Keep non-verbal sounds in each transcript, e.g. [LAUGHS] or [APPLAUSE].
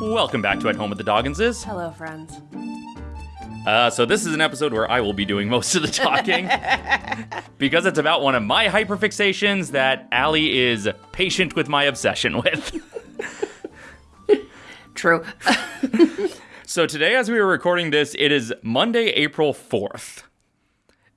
Welcome back to At Home with the Dogginses. Hello, friends. Uh, so this is an episode where I will be doing most of the talking [LAUGHS] because it's about one of my hyperfixations that Allie is patient with my obsession with. True. [LAUGHS] so today, as we were recording this, it is Monday, April fourth,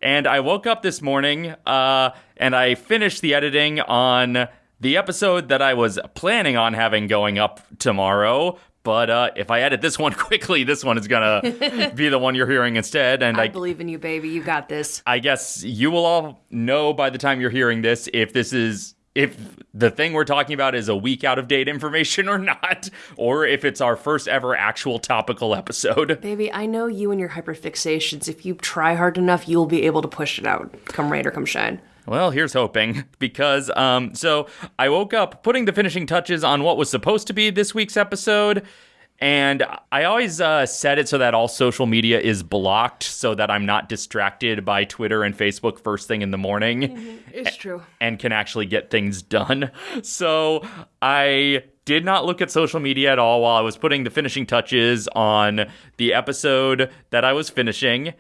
and I woke up this morning uh, and I finished the editing on the episode that I was planning on having going up tomorrow. But uh, if I edit this one [LAUGHS] quickly, this one is gonna [LAUGHS] be the one you're hearing instead. And I I, believe in you, baby. You got this. I guess you will all know by the time you're hearing this if this is if the thing we're talking about is a week out of date information or [LAUGHS] not, or if it's our first ever actual topical episode. Baby, I know you and your hyperfixations. If you try hard enough, you'll be able to push it out. Come rain or come shine. Well, here's hoping [LAUGHS] because um so I woke up putting the finishing touches on what was supposed to be this week's episode and I always uh, set it so that all social media is blocked so that I'm not distracted by Twitter and Facebook first thing in the morning It's true. and can actually get things done. [LAUGHS] So I did not look at social media at all while I was putting the finishing touches on the episode that I was finishing.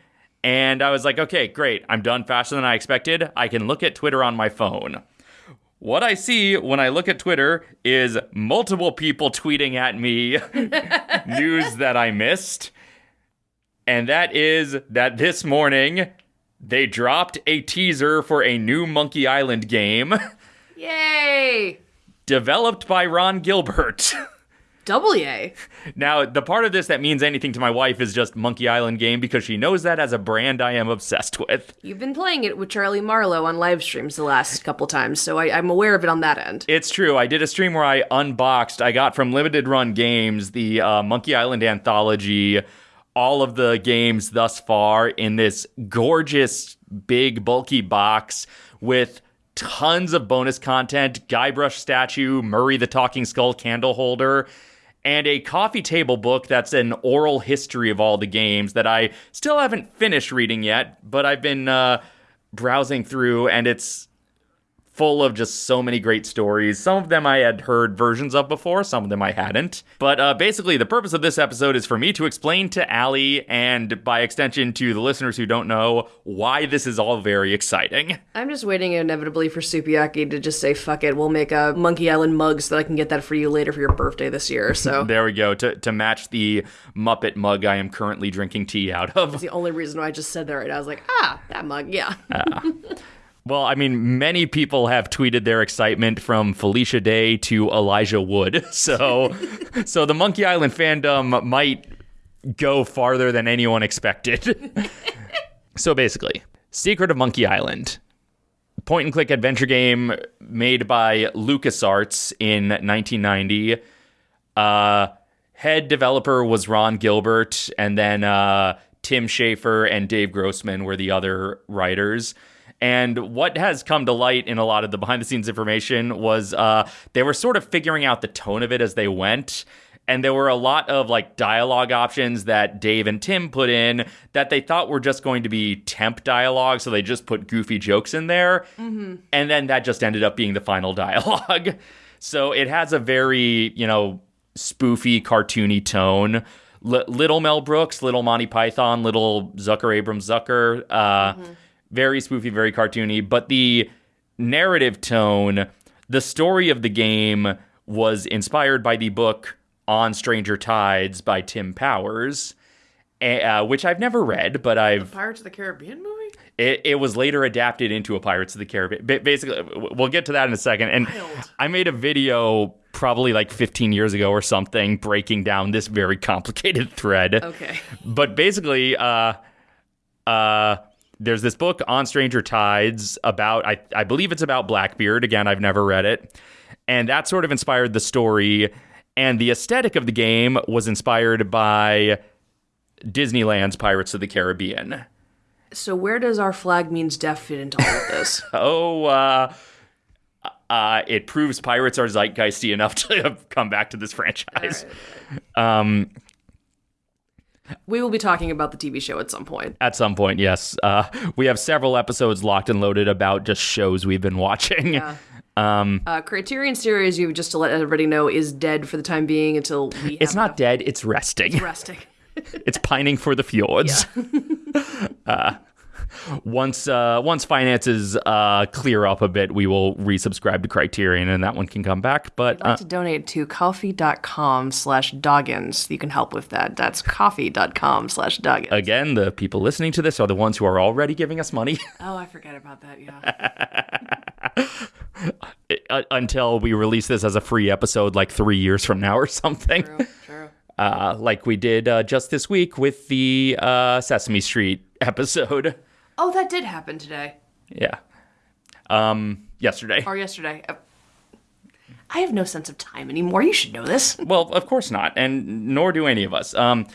And I was like, okay, great. I'm done faster than I expected. I can look at Twitter on my phone. What I see when I look at Twitter is multiple people tweeting at me [LAUGHS] news that I missed. And that is that this morning they dropped a teaser for a new Monkey Island game Yay! developed by Ron Gilbert. [LAUGHS] Double yay. Now, the part of this that means anything to my wife is just Monkey Island game because she knows that as a brand I am obsessed with. You've been playing it with Charlie Marlowe on live streams the last couple times, so I, I'm aware of it on that end. It's true. I did a stream where I unboxed, I got from Limited Run Games the uh, Monkey Island anthology, all of the games thus far in this gorgeous, big, bulky box with tons of bonus content Guybrush statue, Murray the Talking Skull candle holder. And a coffee table book that's an oral history of all the games that I still haven't finished reading yet, but I've been uh, browsing through, and it's full of just so many great stories. Some of them I had heard versions of before, some of them I hadn't. But uh, basically, the purpose of this episode is for me to explain to Allie, and by extension to the listeners who don't know, why this is all very exciting. I'm just waiting inevitably for Supiaki to just say, fuck it, we'll make a Monkey Island mug so that I can get that for you later for your birthday this year. So [LAUGHS] There we go, to, to match the Muppet mug I am currently drinking tea out of. the only reason why I just said that right now. I was like, ah, that mug, yeah. [LAUGHS] Well, I mean, many people have tweeted their excitement from Felicia Day to Elijah Wood. [LAUGHS] So, so the Monkey Island fandom might go farther than anyone expected. [LAUGHS] so basically, Secret of Monkey Island. Point and click adventure game made by LucasArts in 1990. Uh, head developer was Ron Gilbert, and then uh, Tim Schafer and Dave Grossman were the other writers. And what has come to light in a lot of the behind the scenes information was uh, they were sort of figuring out the tone of it as they went. And there were a lot of like dialogue options that Dave and Tim put in that they thought were just going to be temp dialogue. So they just put goofy jokes in there. And then that just ended up being the final [LAUGHS] dialogue. so it has a very, you know, spoofy, cartoony tone. L- little Mel Brooks, little Monty Python, little Zucker Abrams Zucker. Uh, Very spoofy, very cartoony. But the narrative tone, the story of the game was inspired by the book On Stranger Tides by Tim Powers, eh, uh, which I've never read, but I've Pirates of the Caribbean movie? it, it was later adapted into a Pirates of the Caribbean. Basically, we'll get to that in a second. And Wild. I made a video probably like 15 years ago or something breaking down this very complicated [LAUGHS] thread. Okay. But basically, uh, uh, there's this book on Stranger Tides about, I, I believe it's about Blackbeard. Again, I've never read it. And that sort of inspired the story. And the aesthetic of the game was inspired by Disneyland's Pirates of the Caribbean. So where does Our Flag Means Death fit into all of this? [LAUGHS] oh, uh, uh, it proves pirates are zeitgeisty enough to [LAUGHS] have come back to this franchise. Um, we will be talking about the TV show at some point. at some point, yes. Uh, we have several episodes locked and loaded about just shows we've been watching. Yeah. [LAUGHS] Um, Uh, Criterion series, you just to let everybody know, is dead for the time being until we. it's not dead, it's resting. resting. [LAUGHS] it's pining for the fjords. [LAUGHS] uh, once uh, once finances uh, clear up a bit, we will resubscribe to Criterion, and that one can come back. But I'd like uh, to donate to ko-fi.com slash doggins. You can help with that. That's ko-fi.com slash doggins. again, the people listening to this are the ones who are already giving us money [LAUGHS] oh, I forget about that. Yeah. [LAUGHS] uh, until we release this as a free episode, like three years from now or something. true, true. [LAUGHS] Uh, like we did uh, just this week with the uh, Sesame Street episode. Oh, that did happen today Yeah. Um, yesterday. or yesterday. Uh, I have no sense of time anymore. You should know this. Well, of course not, and nor do any of us. Um,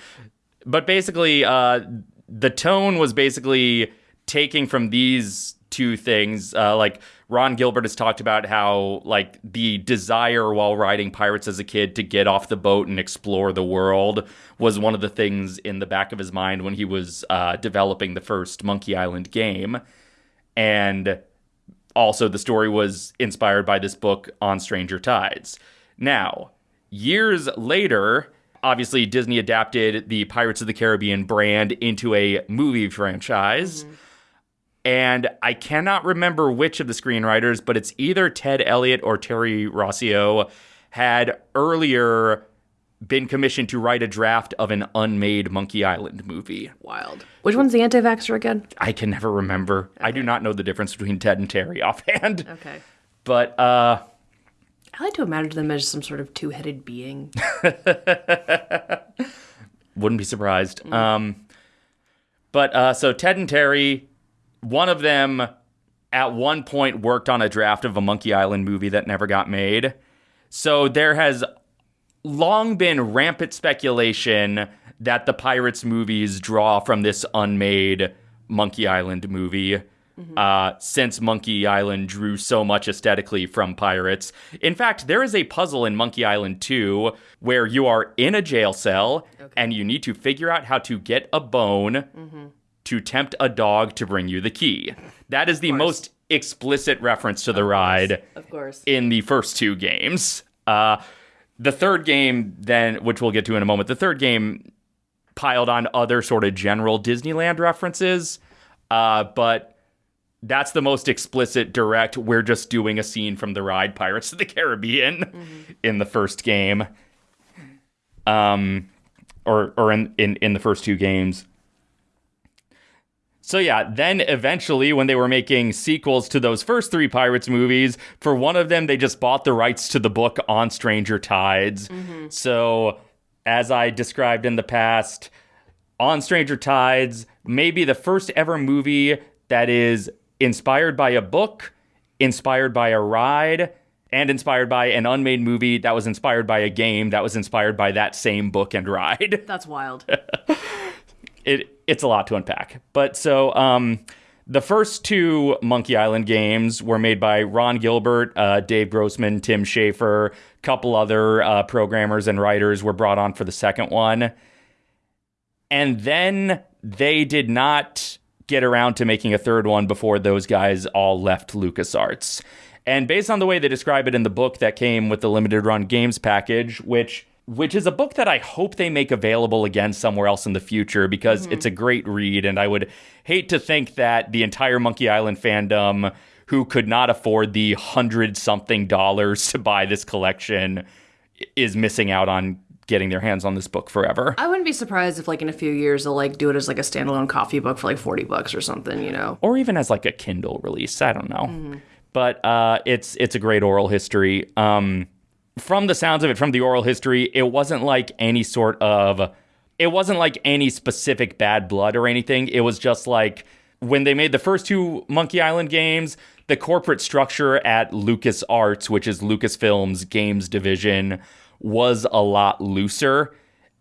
but basically, uh, the tone was basically taking from these two things. Uh, like Ron Gilbert has talked about how like the desire while riding pirates as a kid to get off the boat and explore the world was one of the things in the back of his mind when he was uh, developing the first Monkey Island game, and also the story was inspired by this book on stranger tides. Now years later obviously disney adapted the pirates of the caribbean brand into a movie franchise and i cannot remember which of the screenwriters but it's either ted elliott or terry rossio had earlier been commissioned to write a draft of an unmade monkey island movie Wild. Which one's the anti-vaxxer again? i can never remember i do not know the difference between ted and terry [LAUGHS] offhand Okay. but uh I like to imagine them as some sort of two-headed being. [LAUGHS] [LAUGHS] Wouldn't be surprised. Um, but uh, so Ted and Terry, one of them at one point worked on a draft of a Monkey Island movie that never got made. So there has long been rampant speculation that the Pirates movies draw from this unmade Monkey Island movie. Uh, since Monkey Island drew so much aesthetically from pirates. In fact, there is a puzzle in Monkey Island 2 where you are in a jail cell and you need to figure out how to get a bone to tempt a dog to bring you the key. That is the most explicit reference to the ride Of course. in the first two games. Uh, the third game, then, which we'll get to in a moment, the third game piled on other sort of general Disneyland references, uh, but that's the most explicit, direct. We're just doing a scene from the ride Pirates of the Caribbean in the first game, um, or or in in in the first two games. So yeah, then eventually when they were making sequels to those first three Pirates movies, for one of them they just bought the rights to the book on Stranger Tides. Mm-hmm. So as I described in the past, on Stranger Tides, maybe the first ever movie that is inspired by a book, inspired by a ride, and inspired by an unmade movie that was inspired by a game that was inspired by that same book and ride That's wild. [LAUGHS] it it's a lot to unpack. But so um, the first two Monkey Island games were made by Ron Gilbert, uh, Dave Grossman, Tim Schafer, a couple other uh, programmers and writers were brought on for the second one, and then they did not get around to making a third one before those guys all left LucasArts. And based on the way they describe it in the book that came with the limited run games package, which which is a book that I hope they make available again somewhere else in the future because it's a great read and I would hate to think that the entire Monkey Island fandom who could not afford the hundred something dollars to buy this collection is missing out on getting their hands on this book forever. I wouldn't be surprised if, like, in a few years, they'll like do it as like a standalone coffee book for like forty bucks or something. You know? or even as like a Kindle release. I don't know, but uh, it's it's a great oral history. Um, from the sounds of it, from the oral history, it wasn't like any sort of, it wasn't like any specific bad blood or anything. It was just like when they made the first two Monkey Island games, the corporate structure at Lucas Arts, which is Lucasfilm's games division, was a lot looser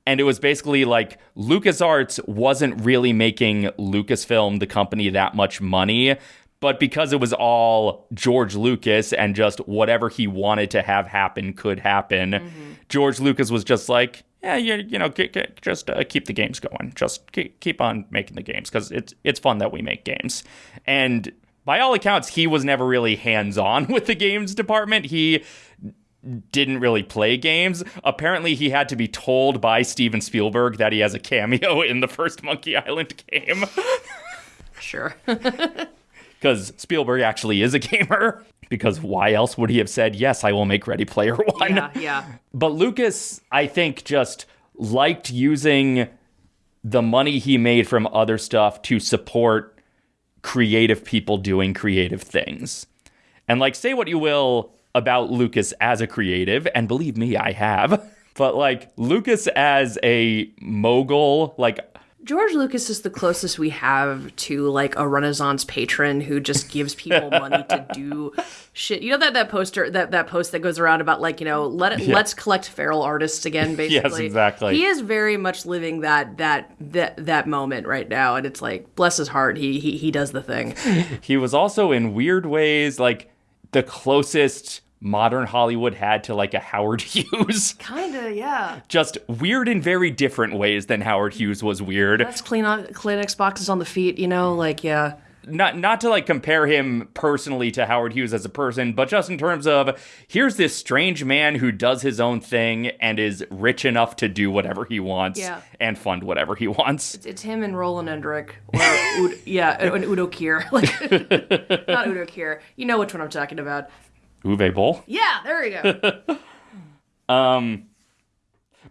and it was basically like LucasArts wasn't really making Lucasfilm, the company, that much money. But because it was all George Lucas and just whatever he wanted to have happen could happen, George Lucas was just like, yeah, you, you know, g- g- just uh, keep the games going. Just keep, keep on making the games because it's it's fun that we make games. And by all accounts, he was never really hands on [LAUGHS] with the games department. He didn't really play games. Apparently, he had to be told by Steven Spielberg that he has a cameo [LAUGHS] in the first Monkey Island game. [LAUGHS] Sure. Because Spielberg actually is a [LAUGHS] gamer. Because why else would he have said, Yes, I will make Ready Player One? yeah, yeah. But Lucas, I think, just liked using the money he made from other stuff to support creative people doing creative things. And like, say what you will about Lucas as a creative, and believe me, I have. [LAUGHS] But like Lucas as a mogul, like George Lucas is the closest we have to like a Renaissance patron who just gives people money to [LAUGHS] do shit. You know that that poster that that post that goes around about like you know let it, let's collect feral artists again. [LAUGHS] Basically, yes, exactly. He is very much living that that that that moment right now, and it's like bless his heart, he he he does the thing. he was also in weird ways like the closest modern Hollywood had to like a Howard [LAUGHS] Hughes. Kinda, yeah. Just weird in very different ways than Howard Hughes was weird. Let's clean on Kleenex boxes on the feet, you know, like yeah. Not not to like compare him personally to Howard Hughes as a person, but just in terms of here's this strange man who does his own thing and is rich enough to do whatever he wants Yeah. and fund whatever he wants. It's him and Roland Emmerich, or Ud- [LAUGHS] yeah, and Udo Kier, [LAUGHS] like not Udo Kier. You know which one I'm talking about. Uwe Boll. Yeah, there we go. [LAUGHS]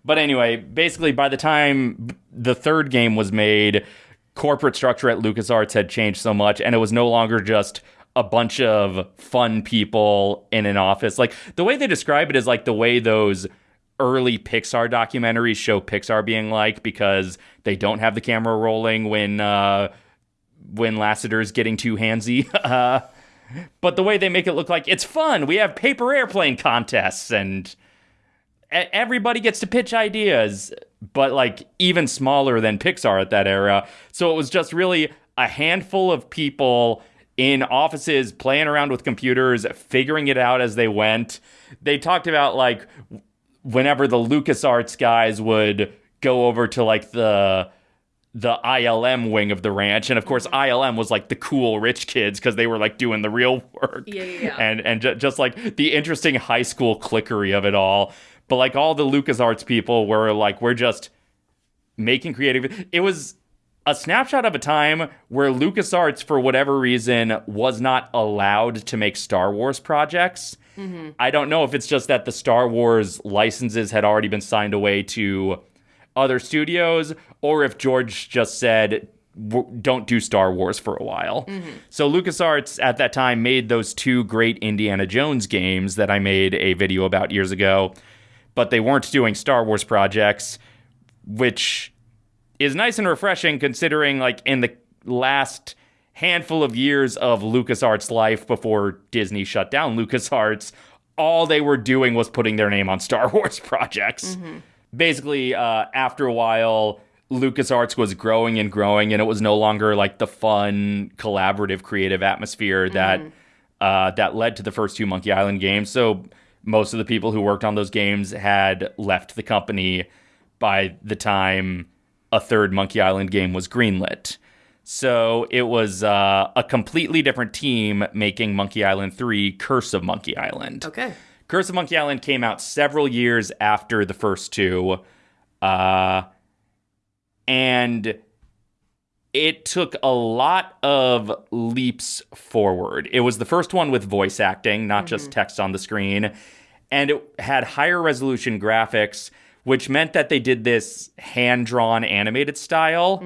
But anyway, basically, by the time the third game was made, corporate structure at LucasArts had changed so much, and it was no longer just a bunch of fun people in an office. Like the way they describe it is like the way those early Pixar documentaries show Pixar being like because they don't have the camera rolling when uh, when Lasseter's getting too handsy. [LAUGHS] Uh, but the way they make it look like it's fun. We have paper airplane contests and everybody gets to pitch ideas, but like even smaller than Pixar at that era. So it was just really a handful of people in offices playing around with computers, figuring it out as they went. They talked about like whenever the LucasArts guys would go over to like the the ILM wing of the ranch, and of course mm-hmm. ILM was like the cool rich kids because they were like doing the real work, Yeah, yeah, yeah. and and ju- just like the interesting high school clickery of it all. But like all the LucasArts people were like, we're just making creative. It was a snapshot of a time where LucasArts, for whatever reason, was not allowed to make Star Wars projects. Mm-hmm. I don't know if it's just that the Star Wars licenses had already been signed away to other studios, or if George just said, "W- don't do Star Wars for a while. Mm-hmm. So LucasArts at that time made those two great Indiana Jones games that I made a video about years ago, but they weren't doing Star Wars projects, which is nice and refreshing considering like in the last handful of years of LucasArts life before Disney shut down LucasArts, all they were doing was putting their name on Star [LAUGHS] Wars projects. Mm-hmm. Basically, uh, after a while, LucasArts was growing and growing, and it was no longer like the fun, collaborative, creative atmosphere that uh, that led to the first two Monkey Island games. So most of the people who worked on those games had left the company by the time a third Monkey Island game was greenlit. So it was uh, a completely different team making Monkey Island 3 Curse of Monkey Island. Okay. Curse of Monkey Island came out several years after the first two. Uh, and it took a lot of leaps forward. It was the first one with voice acting, not just text on the screen. And it had higher resolution graphics, which meant that they did this hand drawn animated style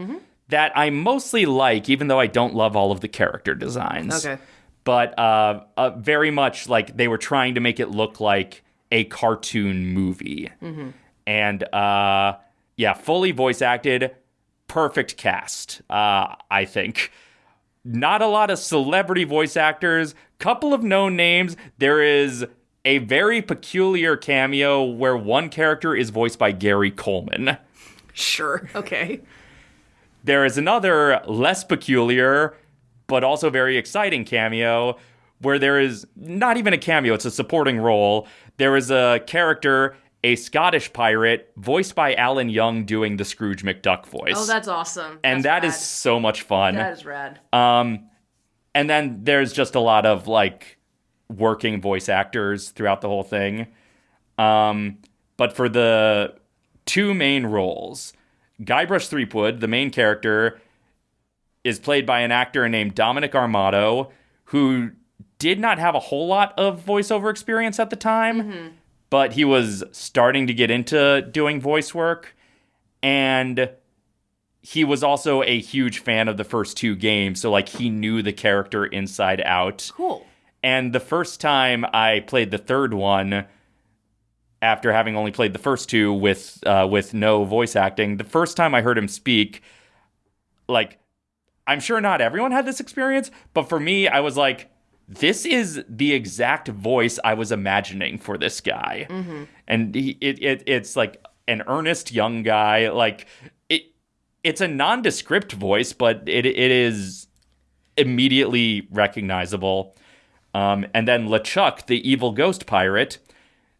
that I mostly like, even though I don't love all of the character designs Okay. But uh, uh, very much like they were trying to make it look like a cartoon movie. And uh, yeah, fully voice acted, perfect cast, uh, I think. Not a lot of celebrity voice actors, couple of known names. There is a very peculiar cameo where one character is voiced by Gary Coleman. Sure. Okay. There is another less peculiar, but also very exciting cameo where there is not even a cameo, it's a supporting role. There is a character, a Scottish pirate, voiced by Alan Young doing the Scrooge McDuck voice. Oh, that's awesome. and That's that is rad. so much fun. that is rad. and then there's just a lot of like working voice actors throughout the whole thing. Um, but for the two main roles, Guybrush Threepwood, the main character, is played by an actor named Dominic Armato, who did not have a whole lot of voiceover experience at the time, but he was starting to get into doing voice work. And he was also a huge fan of the first two games. So, like, he knew the character inside out. Cool. And the first time I played the third one, after having only played the first two with uh, with no voice acting, the first time I heard him speak, like I'm sure not everyone had this experience, but for me, I was like, this is the exact voice I was imagining for this guy, and he, it, it it's like an earnest young guy, like it. It's a nondescript voice, but it it is immediately recognizable. Um, and then LeChuck, the evil ghost pirate,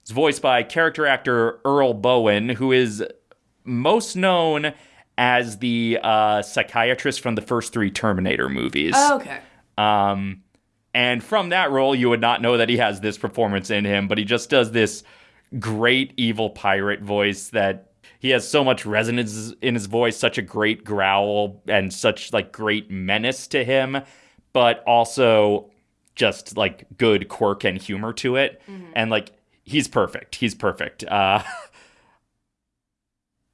is voiced by character actor Earl Boen, who is most known as the uh, psychiatrist from the first three Terminator movies. Oh, okay. Um, and from that role, you would not know that he has this performance in him, but he just does this great evil pirate voice that he has so much resonance in his voice, such a great growl and such like great menace to him, but also just like good quirk and humor to it. And like he's perfect. He's perfect. Uh, [LAUGHS]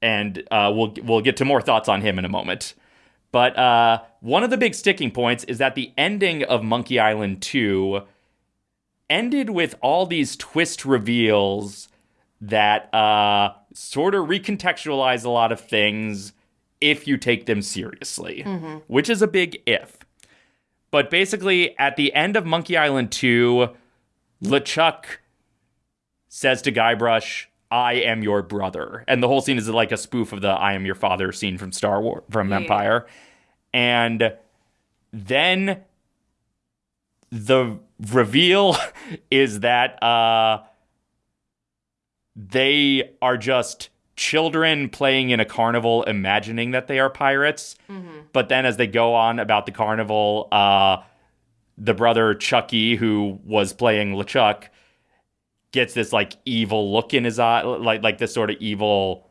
and uh, we'll we'll get to more thoughts on him in a moment. But uh, one of the big sticking points is that the ending of Monkey Island 2 ended with all these twist reveals that uh, sort of recontextualize a lot of things if you take them seriously, which is a big if. But basically, at the end of Monkey Island 2, LeChuck says to Guybrush, I am your brother. And the whole scene is like a spoof of the I am your father scene from Star Wars, from Yeah. Empire. And then the reveal [LAUGHS] is that uh, they are just children playing in a carnival, imagining that they are pirates. But then as they go on about the carnival, uh, the brother Chucky, who was playing LeChuck, gets this like evil look in his eye, like like this sort of evil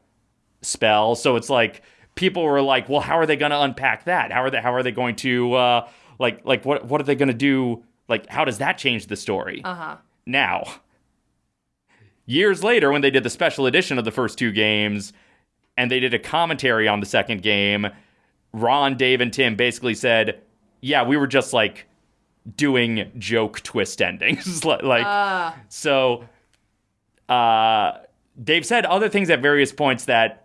spell. So it's like people were like, "Well, how are they going to unpack that? How are they how are they going to uh, like like what what are they going to do? Like how does that change the story?" Uh huh. Now, years later, when they did the special edition of the first two games and they did a commentary on the second game, Ron, Dave, and Tim basically said, Yeah, we were just like doing joke twist endings. [LAUGHS] Like, Uh, so uh, Dave said other things at various points that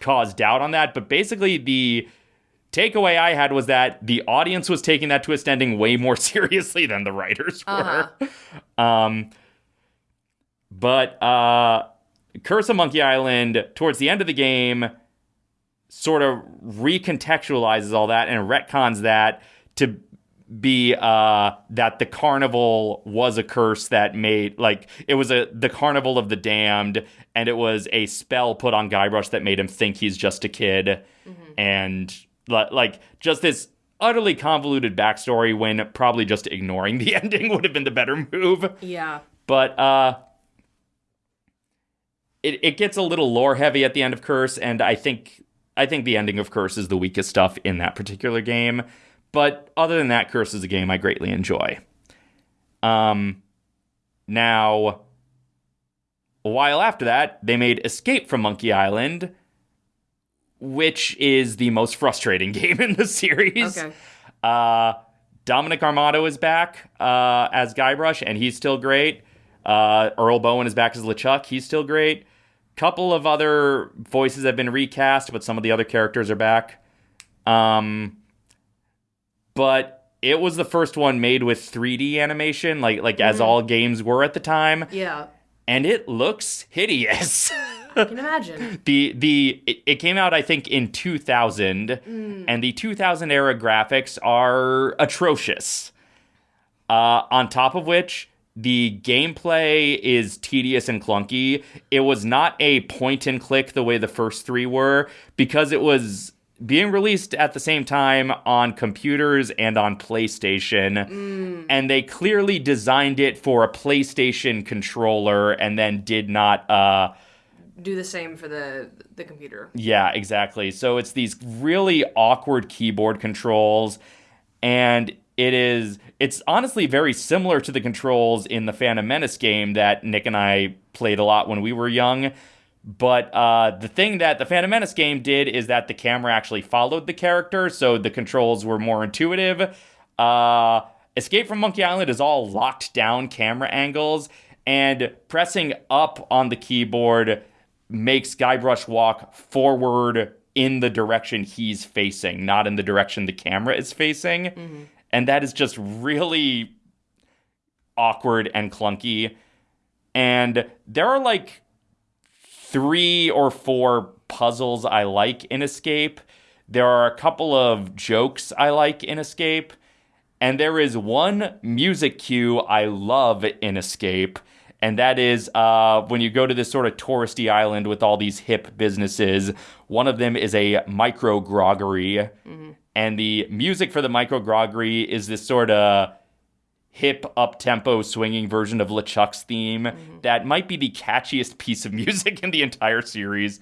caused doubt on that, but basically the takeaway I had was that the audience was taking that twist ending way more [LAUGHS] seriously than the writers were. Um, but uh, Curse of Monkey Island, towards the end of the game, sort of recontextualizes all that and retcons that to be uh that the carnival was a curse that made like it was a the carnival of the damned and it was a spell put on Guybrush that made him think he's just a kid. And like just this utterly convoluted backstory when probably just ignoring the [LAUGHS] ending would have been the better move. Yeah. but uh it, it gets a little lore heavy at the end of curse and i think i think the ending of curse is the weakest stuff in that particular game but other than that curse is a game i greatly enjoy um now a while after that they made escape from monkey island which is the most frustrating [LAUGHS] game in the series Okay. uh, Dominic Armato is back uh, as Guybrush, and he's still great. Uh, Earl Boen is back as LeChuck. He's still great. Couple of other voices have been recast, but some of the other characters are back. Um, but it was the first one made with 3D animation, like like as all games were at the time, Yeah. and it looks hideous. [LAUGHS] I can imagine. [LAUGHS] the the it, it came out I think in 2000 and the 2000 era graphics are atrocious. Uh, on top of which the gameplay is tedious and clunky. It was not a point and click the way the first 3 were because it was being released at the same time on computers and on PlayStation. And they clearly designed it for a PlayStation controller and then did not uh Do the same for the the computer. yeah, exactly. So it's these really awkward keyboard controls and it is it's honestly very similar to the controls in the Phantom Menace game that Nick and I played a lot when we were young. But uh, the thing that the Phantom Menace game did is that the camera actually followed the character, so the controls were more intuitive. Uh, Escape from Monkey Island is all locked down camera angles, and pressing up on the keyboard makes Guybrush walk forward in the direction he's facing, not in the direction the camera is facing. And that is just really awkward and clunky. And there are like three or four puzzles I like in Escape. There are a couple of jokes I like in Escape. And there is one music cue I love in Escape. And that is uh, when you go to this sort of touristy island with all these hip businesses. One of them is a micro groggery. And the music for the micro groggery is this sort of hip up tempo swinging version of LeChuck's theme that might be the catchiest piece of [LAUGHS] music in the entire series.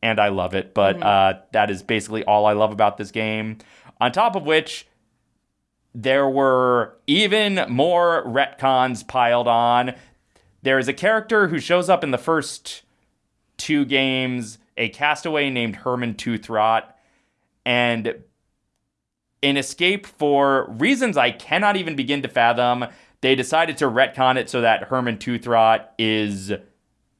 And I love it, but uh, that is basically all I love about this game. On top of which, there were even more retcons piled on. There is a character who shows up in the first two games, a castaway named Herman Toothrot, and in Escape, for reasons I cannot even begin to fathom, they decided to retcon it so that Herman Toothrot is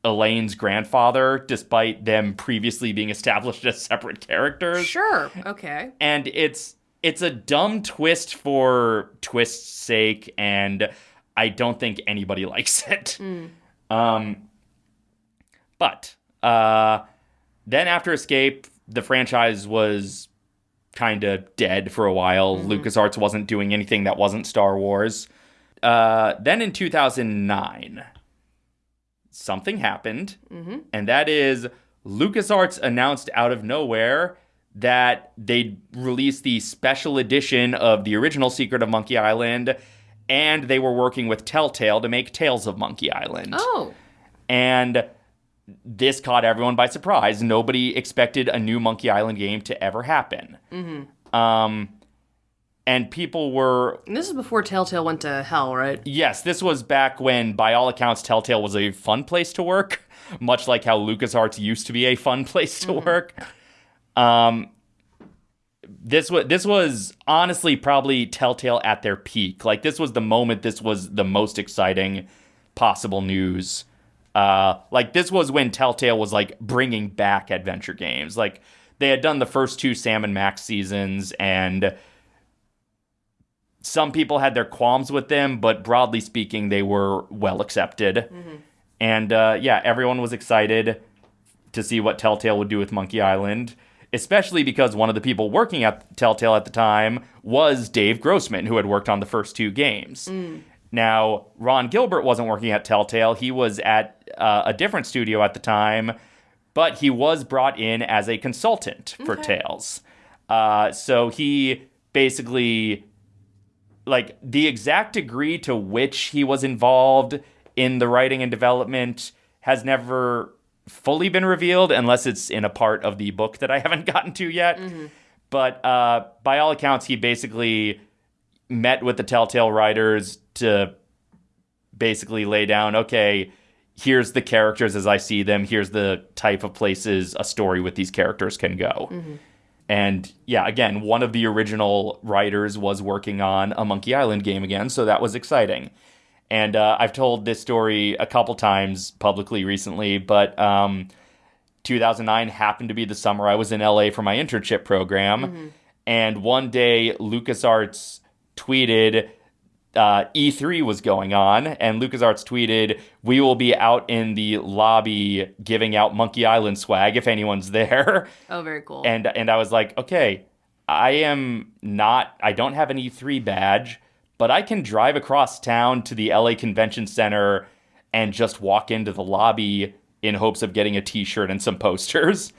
Elaine's grandfather, despite them previously being established as separate characters Sure. Okay. and it's it's a dumb twist for twist's sake and i don't think anybody [LAUGHS] likes it um but uh then after escape the franchise was kind of dead for a while. Lucasarts wasn't doing anything that wasn't star wars. Uh then in 2009 something happened. And that is LucasArts announced out of nowhere that they'd release the special edition of the original Secret of Monkey Island, and they were working with Telltale to make Tales of Monkey Island. Oh. And this caught everyone by surprise. Nobody expected a new Monkey Island game to ever happen. Um, and people were And this is before Telltale went to hell, right? Yes, this was back when, by all accounts, Telltale was a fun place to work, [LAUGHS] much like how LucasArts used to be a fun [LAUGHS] place to work. Um, this was this was honestly probably Telltale at their peak. Like this was the moment. This was the most exciting possible news. Uh, like this was when Telltale was like bringing back adventure games. Like they had done the first two Sam and Max seasons, and some people had their qualms with them, but broadly speaking, they were well accepted. And uh, yeah, everyone was excited to see what Telltale would do with Monkey Island, especially because one of the people working at Telltale at the time was Dave Grossman, who had worked on the first two games. Now, Ron Gilbert wasn't working at Telltale, he was at uh, a different studio at the time, but he was brought in as a consultant for Okay. Tales. Uh, so he basically like the exact degree to which he was involved in the writing and development has never fully been revealed unless it's in a part of the book that I [LAUGHS] haven't gotten to yet. But uh, by all accounts, he basically met with the Telltale writers to basically lay down, okay, here's the characters as I see them, here's the type of places a story with these characters can go. And yeah, again, one of the original writers was working on a Monkey Island game again, so that was exciting. And uh, I've told this story a couple times publicly recently, but um, 2009 happened to be the summer I was in LA for my internship program. And one day, LucasArts tweeted uh, E3 was going on, and LucasArts tweeted, We will be out in the lobby giving out Monkey Island swag if anyone's there. [LAUGHS] Oh, very cool. and and I was like, okay, I am not I don't have an E3 badge, but I can drive across town to the LA Convention Center and just walk into the lobby in hopes of getting a t-shirt and some [LAUGHS] posters.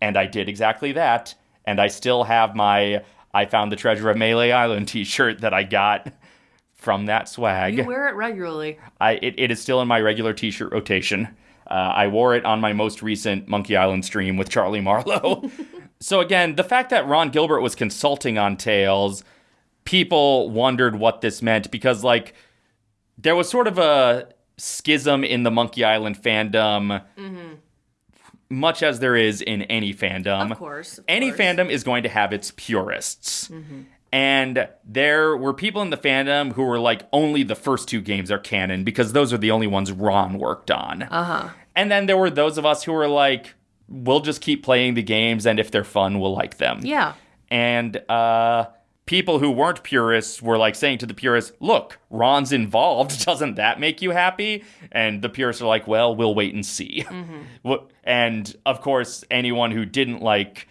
And I did exactly that. and I still have my I found the treasure of Melee Island t-shirt that I got from that swag. You wear it regularly. I it, it is still in my regular t-shirt rotation. Uh, I wore it on my most recent Monkey Island stream with Charlie Marlowe. [LAUGHS] so again, the fact that Ron Gilbert was consulting on Tales, people wondered what this meant because like there was sort of a schism in the Monkey Island fandom. Much as there is in any fandom, Of course. of any course. fandom is going to have its purists. And there were people in the fandom who were like, only the first two games are canon because those are the only ones Ron worked on. Uh huh. And then there were those of us who were like, we'll just keep playing the games, and if they're fun, we'll like them. Yeah. And uh, people who weren't purists were like saying to the purists, look, Ron's involved. [LAUGHS] Doesn't that make you happy? And the purists are like, well, we'll wait and see. Mm-hmm. [LAUGHS] Wh- And of course, anyone who didn't like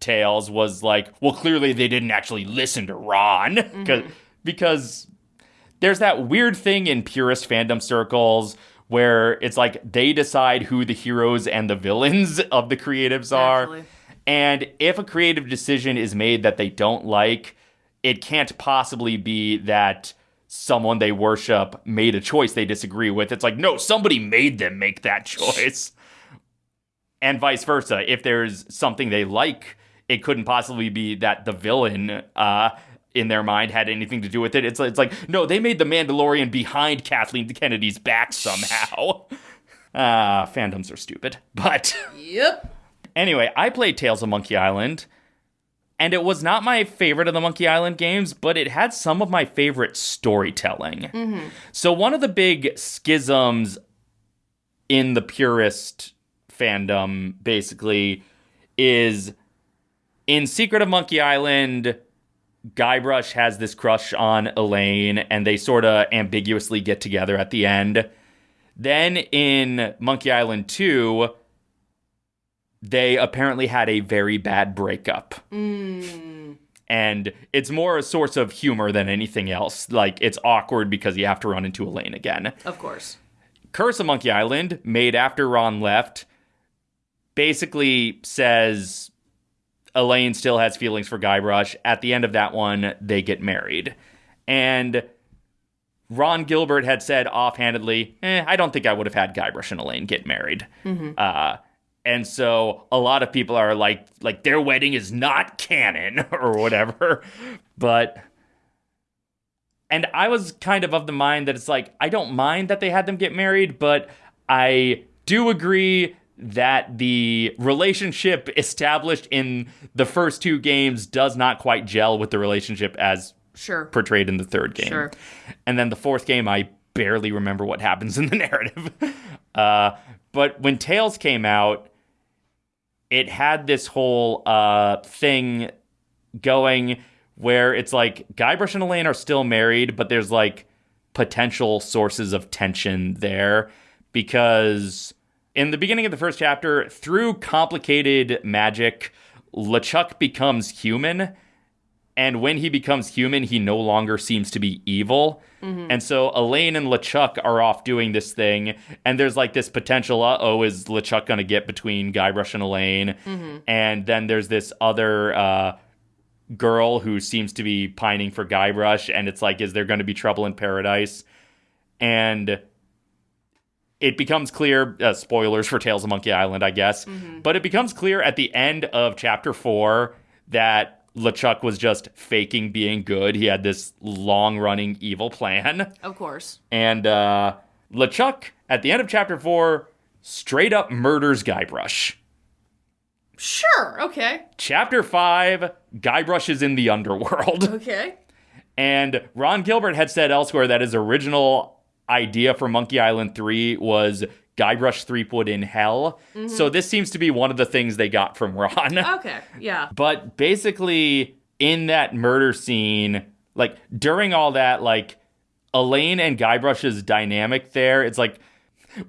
Tales was like, well, clearly they didn't actually listen to Ron. [LAUGHS] Mm-hmm. 'Cause- Because there's that weird thing in purist fandom circles where it's like they decide who the heroes and the villains of the creatives are. Actually. And if a creative decision is made that they don't like, it can't possibly be that someone they worship made a choice they disagree with. It's like, no, somebody made them make that [LAUGHS] choice. and vice versa. If there's something they like, it couldn't possibly be that the villain uh, in their mind had anything to do with it. It's, it's like, no, they made the Mandalorian behind Kathleen Kennedy's back somehow. [LAUGHS] Ah, fandoms are stupid. But Yep. Anyway, I played Tales of Monkey Island. And it was not my favorite of the Monkey Island games, but it had some of my favorite storytelling. Mm-hmm. So, one of the big schisms in the purist fandom, basically, is in Secret of Monkey Island, Guybrush has this crush on Elaine, and they sort of ambiguously get together at the end. Then in Monkey Island 2, they apparently had a very bad breakup. And it's more a source of humor than anything else. Like, it's awkward because you have to run into Elaine again. Of course. Curse of Monkey Island, made after Ron left, basically says Elaine still has feelings for Guybrush. At the end of that one, they get married. And Ron Gilbert had said offhandedly, eh, I don't think I would have had Guybrush and Elaine get married. Uh, and so a lot of people are like, like their wedding is not canon [LAUGHS] or whatever. But and I was kind of of the mind that it's like I don't mind that they had them get married, but I do agree that the relationship [LAUGHS] established in the first two games does not quite gel with the relationship as Sure. portrayed in the third game. Sure. And then the fourth game, I barely remember what happens in the [LAUGHS] narrative. uh, but when Tales came out, it had this whole uh, thing going where it's like Guybrush and Elaine are still married, but there's like potential sources of tension there because in the beginning of the first chapter, through complicated magic, LeChuck becomes human and when he becomes human, he no longer seems to be evil. And so Elaine and LeChuck are off doing this thing, and there's like this potential, uh oh, is LeChuck gonna get between Guybrush and Elaine? And then there's this other uh, girl who seems to be pining for Guybrush, and it's like, is there gonna be trouble in paradise? And it becomes clear uh, spoilers for tales of monkey island i guess but it becomes clear at the end of chapter four that LeChuck was just faking being good. He had this long running evil plan. Of course. And uh, LeChuck, at the end of chapter four, straight up murders Guybrush. Sure. Okay. Chapter five, Guybrush is in the underworld. [LAUGHS] Okay. And Ron Gilbert had said elsewhere that his original idea for Monkey Island 3 was Guybrush Threepwood in hell. So this seems to be one of the things they got from Ron. [LAUGHS] Okay. Yeah. But basically, in that murder scene, like during all that, like Elaine and Guybrush's dynamic there, it's like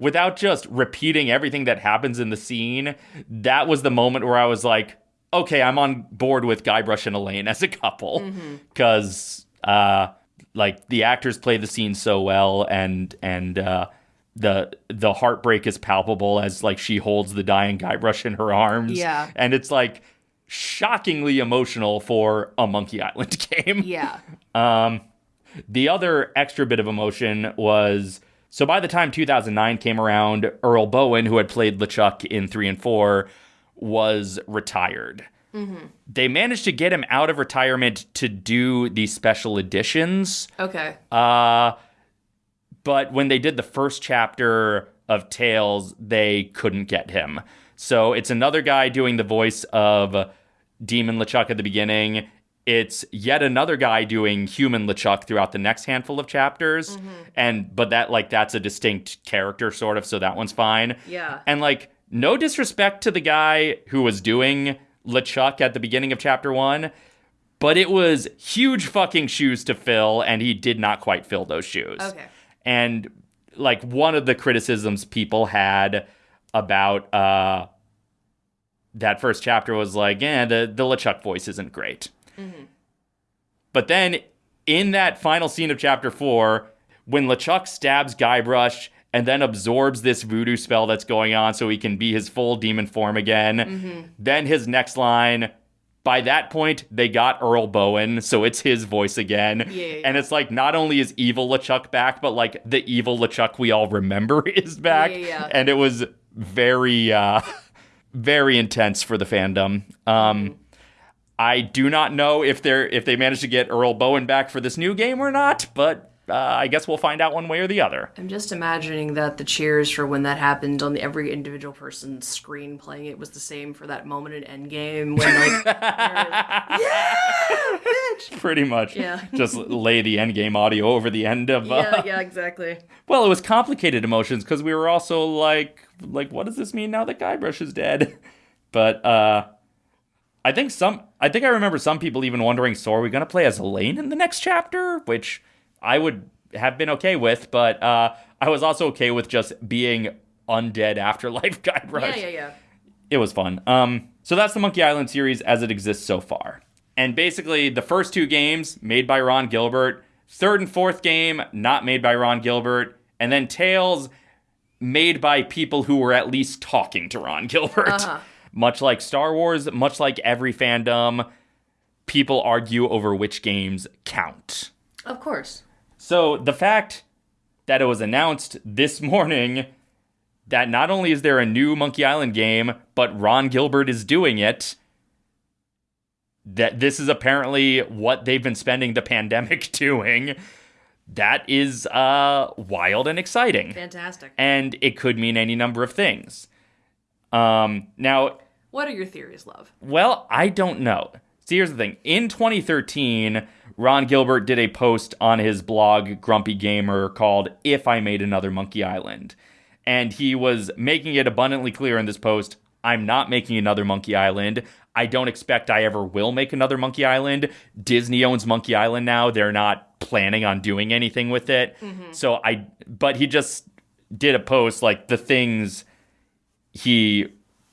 without just repeating everything that happens in the scene, that was the moment where I was like, okay, I'm on board with Guybrush and Elaine as a couple. Because uh like the actors play the scene so well and and uh the the heartbreak is palpable as like she holds the dying Guybrush in her arms. Yeah. And it's like shockingly emotional for a Monkey Island [LAUGHS] game. Yeah. um The other extra bit of emotion was so by the time 2009 came around, Earl Boen, who had played LeChuck in 3 and 4, was retired. They managed to get him out of retirement to do these special editions. Okay. Uh, but when they did the first chapter of Tales, they couldn't get him. So it's another guy doing the voice of Demon LeChuck at the beginning. It's yet another guy doing human LeChuck throughout the next handful of chapters. Mm-hmm. And but that like that's a distinct character sort of, so that one's fine. Yeah. And like no disrespect to the guy who was doing LeChuck at the beginning of chapter one, but it was huge fucking shoes to fill, and he did not quite fill those shoes. Okay. And like one of the criticisms people had about uh that first chapter was like, yeah, the, the LeChuck voice isn't great. But then in that final scene of chapter four, when LeChuck stabs Guybrush and then absorbs this voodoo spell that's going on so he can be his full demon form again, then his next line. By that point, they got Earl Boen, so it's his voice again. Yeah, And it's like not only is evil LeChuck back, but like the evil LeChuck we all remember [LAUGHS] is back. Yeah, yeah. And it was very uh very intense for the fandom. Um I do not know if they're if they managed to get Earl Boen back for this new game or not, but uh, I guess we'll find out one way or the other. I'm just imagining that the cheers for when that happened on every individual person's screen playing it was the same for that moment in Endgame when like, [LAUGHS] yeah, bitch. Pretty much, Yeah. just lay the endgame audio over the end of. Uh, Yeah, yeah, exactly. Well, it was complicated emotions because we were also like, like, what does this mean now that Guybrush is dead? [LAUGHS] But uh, I think some, I think I remember some people even wondering, so are we gonna play as Elaine in the next chapter? Which I would have been okay with, but uh, I was also okay with just being undead afterlife [LAUGHS] Guybrush. Yeah, yeah, yeah. it was fun. Um, so that's the Monkey Island series as it exists so far. And basically, the first two games made by Ron Gilbert, third and fourth game not made by Ron Gilbert, and then Tales made by people who were at least talking to Ron [LAUGHS] Gilbert. Uh-huh. Much like Star Wars, much like every fandom, people argue over which games count. Of course. So the fact that it was announced this [LAUGHS] morning that not only is there a new Monkey Island game, but Ron Gilbert is doing it, that this is apparently what they've been spending the [LAUGHS] pandemic [LAUGHS] doing, that is uh, wild and exciting. Fantastic. And it could mean any number of things. Um, now, What are your theories, love? well, I don't know. See, here's the thing. In 2013, Ron Gilbert did a post on his blog, Grumpy Gamer, called If I Made Another Monkey Island. And he was making it abundantly clear in this post I'm not making another Monkey Island. I don't expect I ever will make another Monkey Island. Disney owns Monkey Island now. They're not planning on doing anything with it. Mm-hmm. So I, but he just did a post like the things he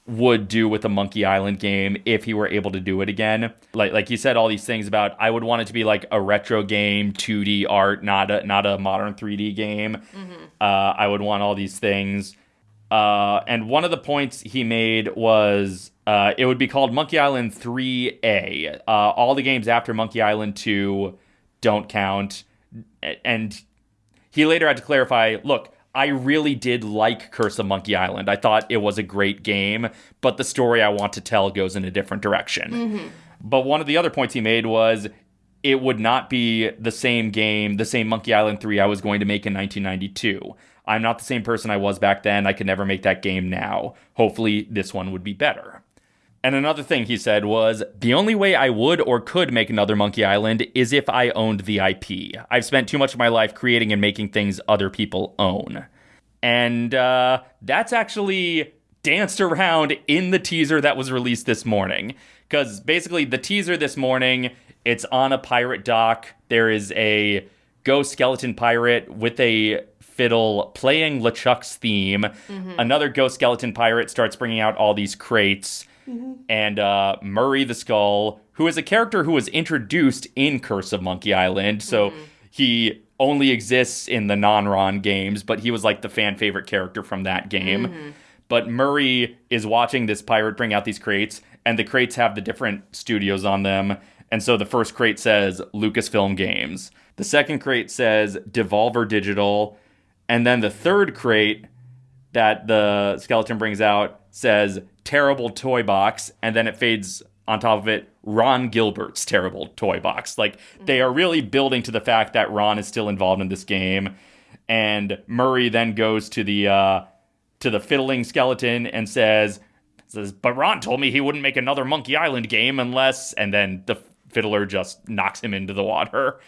would do with a Monkey Island game if he were able to do it again. Like like he said all these things about I would want it to be like a retro game, 2D art, not a not a modern 3D game. Uh, I would want all these things. Uh, and one of the points he made was uh, it would be called Monkey Island 3A. Uh, all the games after Monkey Island 2 don't count. And he later had to clarify look, I really did like Curse of Monkey Island. I thought it was a great game, but the story I want to tell goes in a different direction. Mm-hmm. But one of the other points he made was it would not be the same game, the same Monkey Island 3 I was going to make in 1992. I'm not the same person I was back then. I could never make that game now. Hopefully, this one would be better. And another thing he said was the only way I would or could make another Monkey Island is if I owned the IP. I've spent too much of my life creating and making things other people own. And uh, that's actually danced around in the teaser that was released this morning. Because basically, the teaser this morning, it's on a pirate dock. There is a ghost skeleton pirate with a fiddle playing LeChuck's theme. Another ghost skeleton pirate starts bringing out all these crates. Mm-hmm. And uh, Murray the Skull, who is a character who was introduced in Curse of Monkey Island. So mm-hmm. he only exists in the non Ron games, but he was like the fan favorite character from that game. Mm-hmm. But Murray is watching this pirate bring out these crates, and the crates have the different studios on them. And so the first crate says Lucasfilm Games. The second crate says Devolver Digital. And then the third crate that the skeleton brings out says Terrible Toy Box. And then it fades on top of it Ron Gilbert's Terrible Toy Box. Like they are really building to the fact that Ron is still involved in this game. And Murray then goes to the uh, to the fiddling skeleton and says, says, but Ron told me he wouldn't make another Monkey Island game unless, and then the fiddler just knocks him into the water.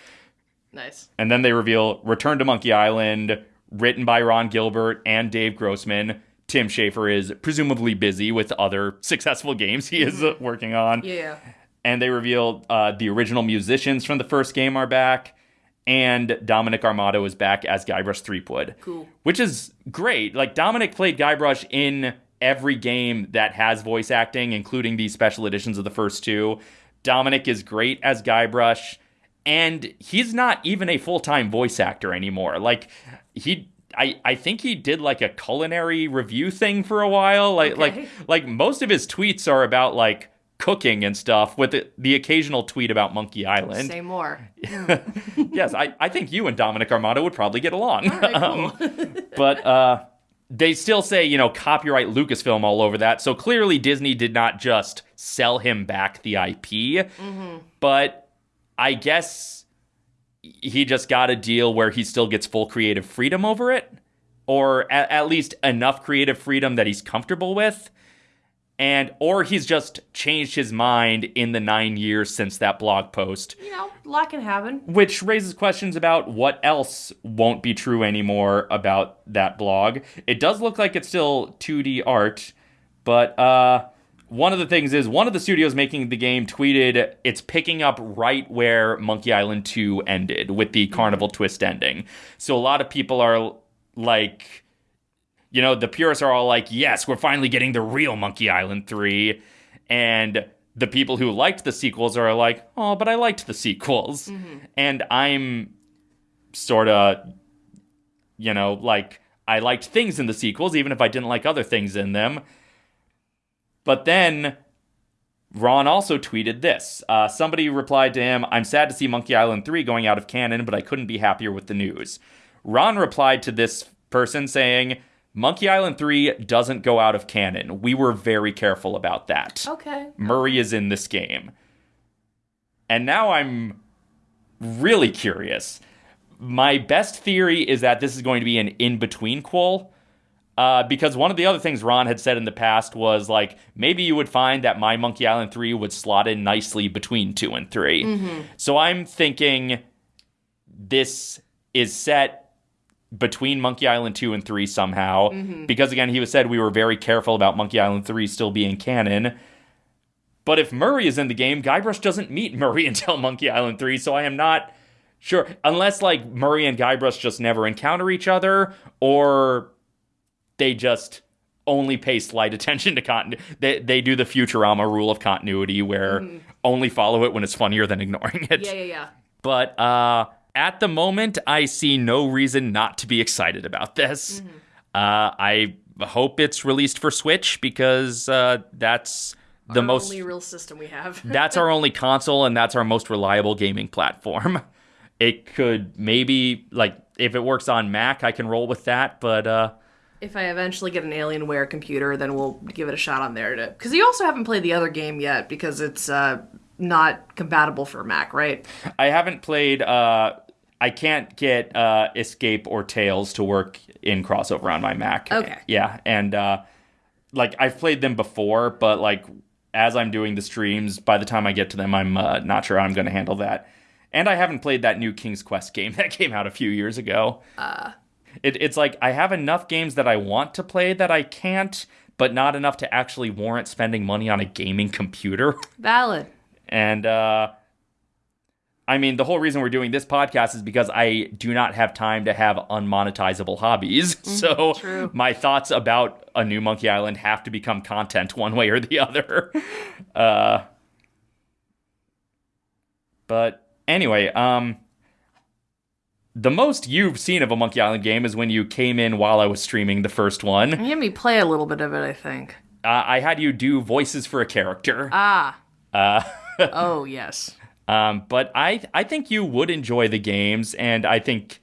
Nice. And then they reveal Return to Monkey Island, written by Ron Gilbert and Dave Grossman. Tim Schafer is presumably busy with other successful games he is uh, working on. Yeah. And they reveal uh, the original musicians from the first game are back, and Dominic Armato is back as Guybrush Threepwood. Cool. Which is great. Like, Dominic played Guybrush in every game that has voice acting, including these special editions of the first two. Dominic is great as Guybrush, and he's not even a full time voice actor anymore. Like he. I, I think he did like a culinary review thing for a while. Like Okay. like like most of his tweets are about like cooking and stuff with the, the occasional tweet about Monkey Island. Say more. [LAUGHS] yes, I, I think you and Dominic Armato would probably get along. Right, [LAUGHS] Um, but uh, they still say, you know, copyright Lucasfilm all over that. So clearly Disney did not just sell him back the IP, but I guess he just got a deal where he still gets full creative freedom over it, or at, at least enough creative freedom that he's comfortable with. And or he's just changed his mind in the nine years since that blog post you know, a lot can happen. which raises questions about what else won't be true anymore about that blog. It does look like it's still 2D art, but uh, one of the things is one of the studios making the game tweeted it's picking up right where Monkey Island 2 ended with the Carnival Twist ending. So a lot of people are like, you know, the purists are all like, yes, we're finally getting the real Monkey Island 3. And the people who liked the sequels are like, oh, but I liked the sequels. Mm-hmm. And I'm sort of, you know, like, I liked things in the sequels, even if I didn't like other things in them. But then Ron also tweeted this. Uh, somebody replied to him, I'm sad to see Monkey Island 3 going out of canon, but I couldn't be happier with the news. Ron replied to this person saying, Monkey Island 3 doesn't go out of canon. We were very careful about that. Okay. Murray is in this game. And now I'm really curious. My best theory is that this is going to be an in between qual. Uh, because one of the other things Ron had said in the past was like maybe you would find that My Monkey Island 3 would slot in nicely between 2 and 3. So I'm thinking this is set between Monkey Island 2 and 3 somehow. Because again, he was said we were very careful about Monkey Island 3 still being canon. But if Murray is in the game, Guybrush doesn't meet Murray [LAUGHS] until Monkey Island 3, so I am not sure. Unless, like, Murray and Guybrush just never encounter each other, or they just only pay slight attention to continuity. They, they do the Futurama rule of continuity where only follow it when it's funnier than ignoring it. Yeah, yeah, yeah. But uh, at the moment, I see no reason not to be excited about this. Uh, I hope it's released for Switch because uh, that's the Our most. only real system we have. [LAUGHS] that's our only console, and that's our most reliable gaming platform. [LAUGHS] It could maybe like if it works on Mac, I can roll with that. But uh, if I eventually get an Alienware computer, then we'll give it a shot on there. To because you also haven't played the other game yet because it's uh, not compatible for Mac, right? I haven't played. Uh, I can't get uh, Escape or Tales to work in crossover on my Mac. Okay. Yeah, and uh, like I've played them before, but like as I'm doing the streams, by the time I get to them, I'm uh, not sure how I'm going to handle that. And I haven't played that new King's Quest game [LAUGHS] that came out a few years ago. Uh. It, it's like I have enough games that I want to play that I can't, but not enough to actually warrant spending money on a gaming computer. [LAUGHS] Valid. And uh I mean, the whole reason we're doing this podcast is because I do not have time to have unmonetizable hobbies. [LAUGHS] so true. my thoughts about a new Monkey Island have to become content [LAUGHS] one way or the other. uh but anyway, um the most you've seen of a Monkey Island game is when you came in while I was streaming the first one. You had me play a little bit of it, I think. Uh, I had you do voices for a character. Ah. Uh. [LAUGHS] oh yes. Um, but I I think you would enjoy the games, and I think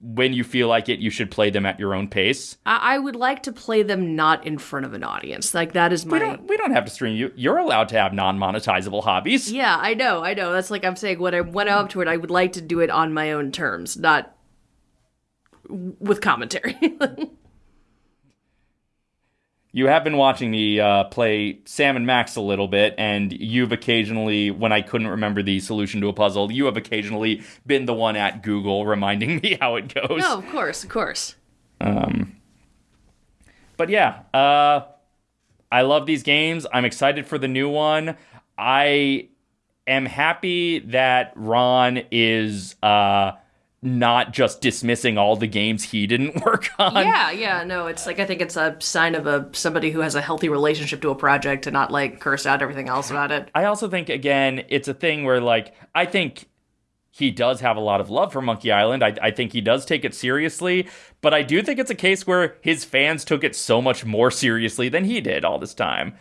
when you feel like it, you should play them at your own pace. I, I would like to play them not in front of an audience. Like that is my. We don't, we don't have to stream you. You're allowed to have non-monetizable hobbies. Yeah, I know, I know. That's like I'm saying. When I went up to it, I would like to do it on my own terms, not with commentary. [LAUGHS] you have been watching me uh, play Sam and Max a little bit, and you've occasionally, when I couldn't remember the solution to a puzzle, you have occasionally been the one at Google reminding [LAUGHS] me how it goes. No, of course, of course. Um, but yeah, uh, I love these games. I'm excited for the new one. I am happy that Ron is. Uh, not just dismissing all the games he didn't [LAUGHS] work on. Yeah, yeah, no, it's like I think it's a sign of a somebody who has a healthy relationship to a project to not like curse out everything else about it. I also think again, it's a thing where like I think he does have a lot of love for Monkey Island. I, I think he does take it seriously, but I do think it's a case where his fans took it so much more seriously than he did all this time.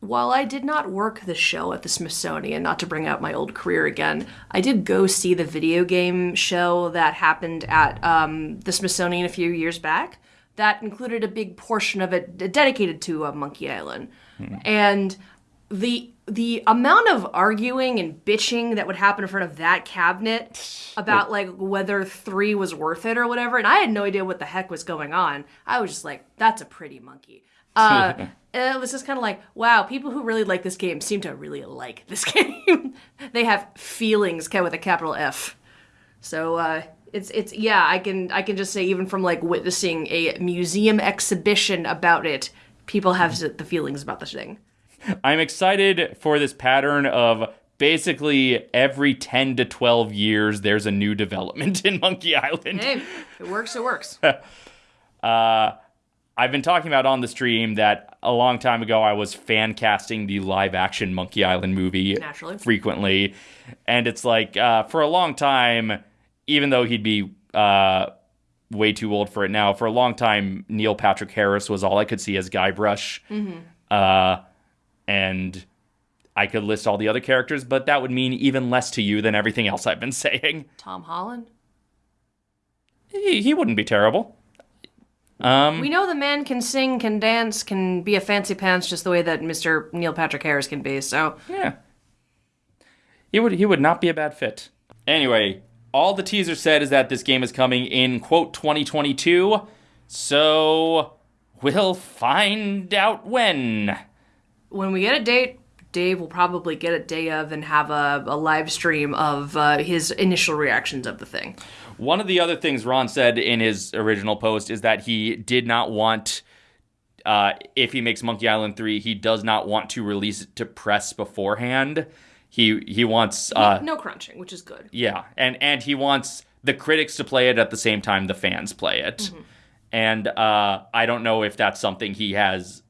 While I did not work the show at the Smithsonian, not to bring out my old career again, I did go see the video game show that happened at um, the Smithsonian a few years back. That included a big portion of it dedicated to uh, Monkey Island, hmm. and the the amount of arguing and bitching that would happen in front of that cabinet [SIGHS] about like whether three was worth it or whatever, and I had no idea what the heck was going on. I was just like, "That's a pretty monkey." Uh, it was just kind of like, wow, people who really like this game seem to really like this [LAUGHS] game. they have feelings with a capital F. So uh, it's it's yeah, I can I can just say even from like witnessing a museum exhibition about it, people have the feelings about this thing. I'm excited for this pattern of basically every 10 to 12 years there's a new development [LAUGHS] in Monkey Island. Hey, it works, it works. [LAUGHS] uh I've been talking about on the stream that a long time ago I was fan casting the live action Monkey Island movie Naturally. frequently. And it's like, uh, for a long time, even though he'd be uh, way too old for it now, for a long time, Neil Patrick Harris was all I could see as Guybrush. Mm-hmm. Uh, and I could list all the other characters, but that would mean even less to you than everything else I've been [LAUGHS] saying. Tom Holland? He, he wouldn't be terrible. Um, we know the man can sing, can dance, can be a fancy pants, just the way that Mr. Neil Patrick Harris can be. So yeah, he would he would not be a bad fit. Anyway, all the teaser said is that this game is coming in quote 2022. So we'll find out when. When we get a date, Dave will probably get a day of and have a, a live stream of uh, his initial reactions of the thing. One of the other things Ron said in his original post is that he did not want, uh, if he makes Monkey Island 3, he does not want to release it to press beforehand. He he wants uh, no, no crunching, which is good. Yeah, and and he wants the critics to play it at the same time the fans play it. Mm-hmm. And uh, I don't know if that's something he has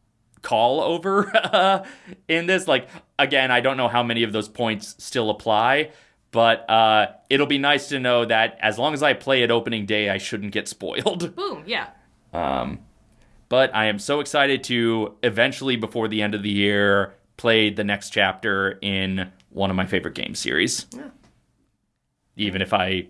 call over [LAUGHS] uh, in this. Like again, I don't know how many of those points still apply, but uh, it'll be nice to know that as long as I play it opening day, I shouldn't get spoiled. [LAUGHS] Boom, yeah. Um, but I am so excited to eventually, before the end of the year, play the next chapter in one of my favorite game series. Yeah. Even if I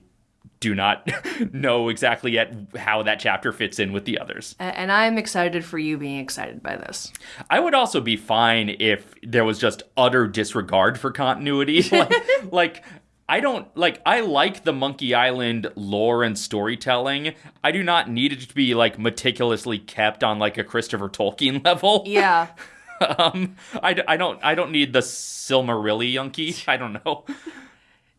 do not [LAUGHS] know exactly yet how that chapter fits in with the others. And I'm excited for you being excited by this. I would also be fine if there was just utter disregard for continuity. [LAUGHS] like, like I don't like I like the Monkey Island lore and storytelling. I do not need it to be like meticulously kept on like a Christopher Tolkien [LAUGHS] level. Yeah. [LAUGHS] um I, I don't I don't need the Silmarillion [LAUGHS] I don't know.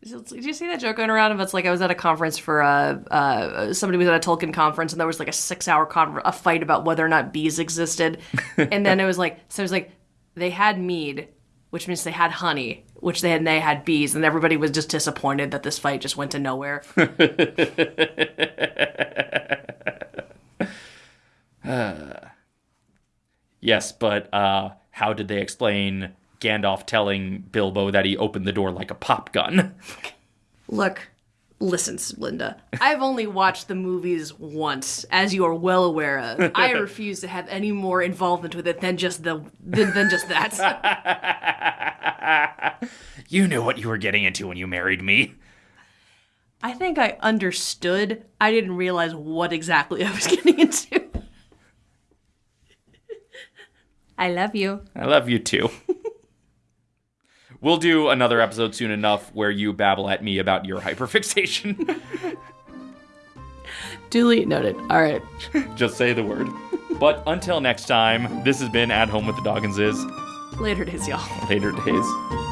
Did you see that joke going around? Of it's like I was at a conference for uh, uh, somebody was at a Tolkien conference, and there was like a six-hour con- a fight about whether or not bees existed, and then it was like so it was like they had mead, which means they had honey, which they had they had bees, and everybody was just disappointed that this fight just went to nowhere. [LAUGHS] yes, but uh, how did they explain Gandalf telling Bilbo that he opened the door like a pop gun? Look, Listen, Linda, I've only watched the movies once, as you are well aware of. I [LAUGHS] refuse to have any more involvement with it than just the than, than just that. [LAUGHS] You knew what you were getting into when you married me. I think I understood. I didn't realize what exactly I was [LAUGHS] getting into. I love you. I love you too. We'll do another episode soon enough where you babble at me about your [LAUGHS] hyperfixation. Duly noted. All right. Just say the word. But until next time, this has been At Home with the Dogginses. Later days, y'all. Later days.